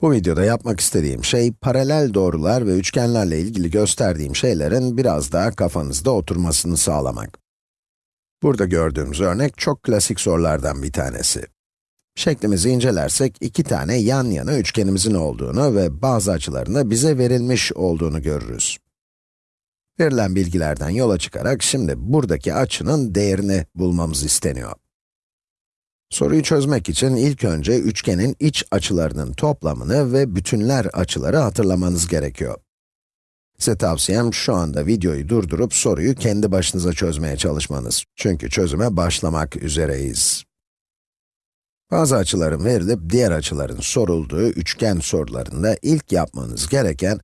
Bu videoda yapmak istediğim şey, paralel doğrular ve üçgenlerle ilgili gösterdiğim şeylerin biraz daha kafanızda oturmasını sağlamak. Burada gördüğümüz örnek çok klasik sorulardan bir tanesi. Şeklimizi incelersek, iki tane yan yana üçgenimizin olduğunu ve bazı açılarında bize verilmiş olduğunu görürüz. Verilen bilgilerden yola çıkarak şimdi buradaki açının değerini bulmamız isteniyor. Soruyu çözmek için ilk önce üçgenin iç açılarının toplamını ve bütünler açıları hatırlamanız gerekiyor. Size tavsiyem şu anda videoyu durdurup soruyu kendi başınıza çözmeye çalışmanız. Çünkü çözüme başlamak üzereyiz. Bazı açıların verilip diğer açıların sorulduğu üçgen sorularında ilk yapmanız gereken,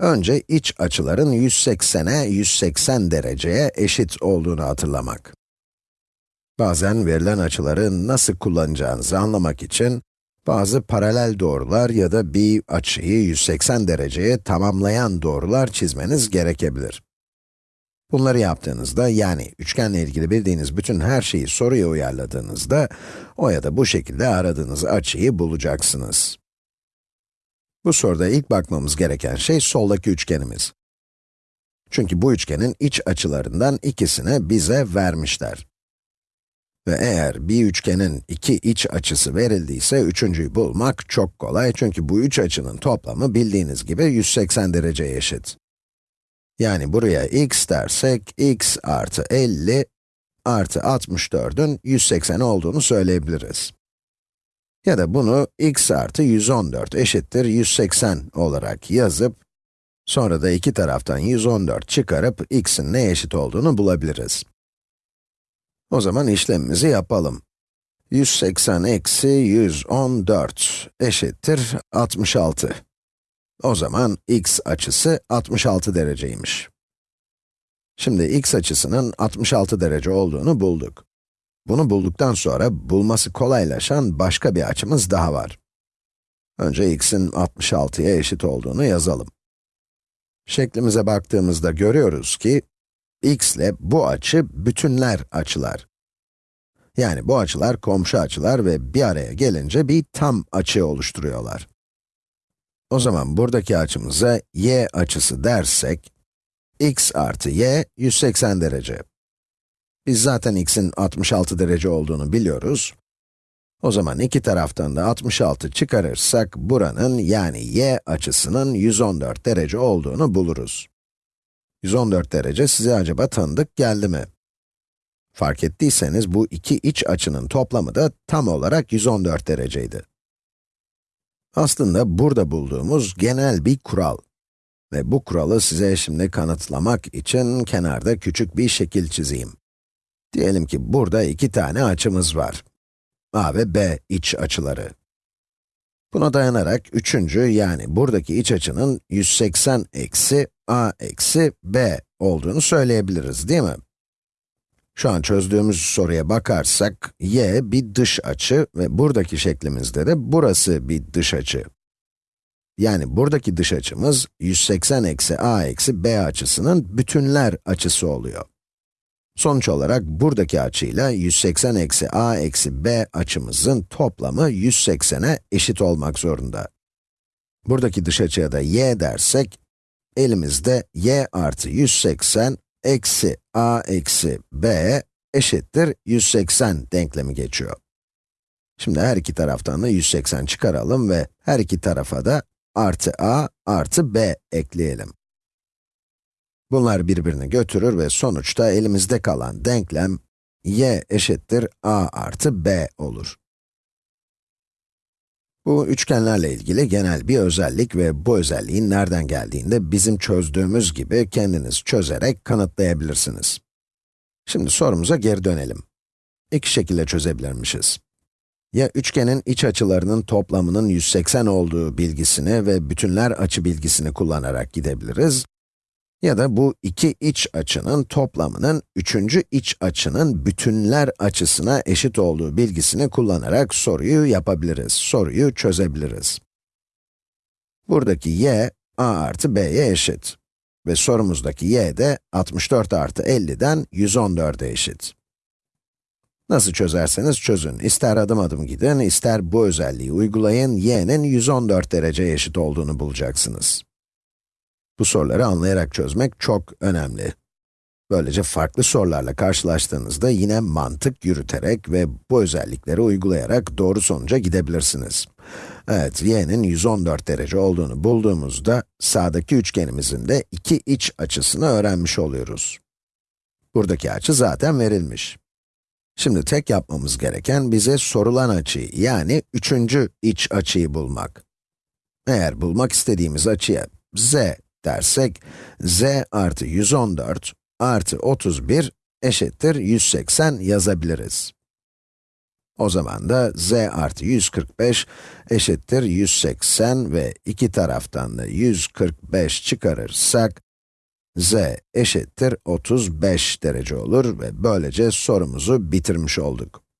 önce iç açıların 180'e 180 dereceye eşit olduğunu hatırlamak. Bazen verilen açıları nasıl kullanacağınızı anlamak için, bazı paralel doğrular ya da bir açıyı 180 dereceye tamamlayan doğrular çizmeniz gerekebilir. Bunları yaptığınızda, yani üçgenle ilgili bildiğiniz bütün her şeyi soruya uyarladığınızda, o ya da bu şekilde aradığınız açıyı bulacaksınız. Bu soruda ilk bakmamız gereken şey soldaki üçgenimiz. Çünkü bu üçgenin iç açılarından ikisini bize vermişler. Ve eğer bir üçgenin iki iç açısı verildiyse, üçüncüyü bulmak çok kolay çünkü bu üç açının toplamı bildiğiniz gibi 180 dereceye eşit. Yani buraya x dersek, x artı 50 artı 64'ün 180 olduğunu söyleyebiliriz. Ya da bunu x artı 114 eşittir 180 olarak yazıp, sonra da iki taraftan 114 çıkarıp x'in neye eşit olduğunu bulabiliriz. O zaman işlemimizi yapalım. 180 eksi 114 eşittir 66. O zaman x açısı 66 dereceymiş. Şimdi x açısının 66 derece olduğunu bulduk. Bunu bulduktan sonra bulması kolaylaşan başka bir açımız daha var. Önce x'in 66'ya eşit olduğunu yazalım. Şeklimize baktığımızda görüyoruz ki, x ile bu açı bütünler açılar. Yani bu açılar komşu açılar ve bir araya gelince bir tam açı oluşturuyorlar. O zaman buradaki açımıza y açısı dersek, x artı y 180 derece. Biz zaten x'in 66 derece olduğunu biliyoruz. O zaman iki taraftan da 66 çıkarırsak, buranın yani y açısının 114 derece olduğunu buluruz. 114 derece size acaba tanıdık geldi mi? Fark ettiyseniz bu iki iç açının toplamı da tam olarak 114 dereceydi. Aslında burada bulduğumuz genel bir kural. Ve bu kuralı size şimdi kanıtlamak için kenarda küçük bir şekil çizeyim. Diyelim ki burada iki tane açımız var. A ve B iç açıları. Buna dayanarak üçüncü yani buradaki iç açının 180 eksi a eksi b olduğunu söyleyebiliriz değil mi? Şu an çözdüğümüz soruya bakarsak, y bir dış açı ve buradaki şeklimizde de burası bir dış açı. Yani buradaki dış açımız 180 eksi a eksi b açısının bütünler açısı oluyor. Sonuç olarak buradaki açıyla 180 eksi a eksi b açımızın toplamı 180'e eşit olmak zorunda. Buradaki dış açıya da y dersek, elimizde y artı 180 eksi a eksi b eşittir 180 denklemi geçiyor. Şimdi her iki taraftan da 180 çıkaralım ve her iki tarafa da artı a artı b ekleyelim. Bunlar birbirini götürür ve sonuçta elimizde kalan denklem y eşittir a artı b olur. Bu üçgenlerle ilgili genel bir özellik ve bu özelliğin nereden geldiğini de bizim çözdüğümüz gibi kendiniz çözerek kanıtlayabilirsiniz. Şimdi sorumuza geri dönelim. İki şekilde çözebilirmişiz. Ya üçgenin iç açılarının toplamının 180 olduğu bilgisini ve bütünler açı bilgisini kullanarak gidebiliriz ya da bu iki iç açının toplamının üçüncü iç açının bütünler açısına eşit olduğu bilgisini kullanarak soruyu yapabiliriz, soruyu çözebiliriz. Buradaki y, a artı b'ye eşit. Ve sorumuzdaki y de 64 artı 50'den 114'e eşit. Nasıl çözerseniz çözün, ister adım adım gidin, ister bu özelliği uygulayın, y'nin 114 derece eşit olduğunu bulacaksınız. Bu soruları anlayarak çözmek çok önemli. Böylece farklı sorularla karşılaştığınızda yine mantık yürüterek ve bu özellikleri uygulayarak doğru sonuca gidebilirsiniz. Evet, y'nin 114 derece olduğunu bulduğumuzda sağdaki üçgenimizin de iki iç açısını öğrenmiş oluyoruz. Buradaki açı zaten verilmiş. Şimdi tek yapmamız gereken bize sorulan açıyı, yani üçüncü iç açıyı bulmak. Eğer bulmak istediğimiz açıya z dersek, z artı 114 artı 31 eşittir 180 yazabiliriz. O zaman da z artı 145 eşittir 180 ve iki taraftan da 145 çıkarırsak, z eşittir 35 derece olur ve böylece sorumuzu bitirmiş olduk.